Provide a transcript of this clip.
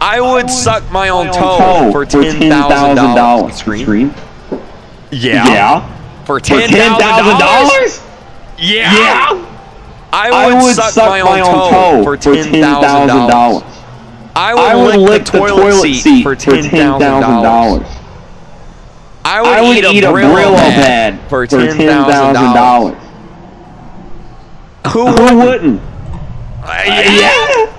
I would suck my own toe for ten thousand dollars. Scream. Yeah. Yeah. For ten thousand dollars. Yeah. Yeah. I I would, suck, suck, my own toe, for ten thousand dollars. I would, I would lick, lick the toilet, seat, for ten thousand dollars. I would, I would eat a Brillo pad for ten thousand dollars. Who would? wouldn't? Uh, yeah.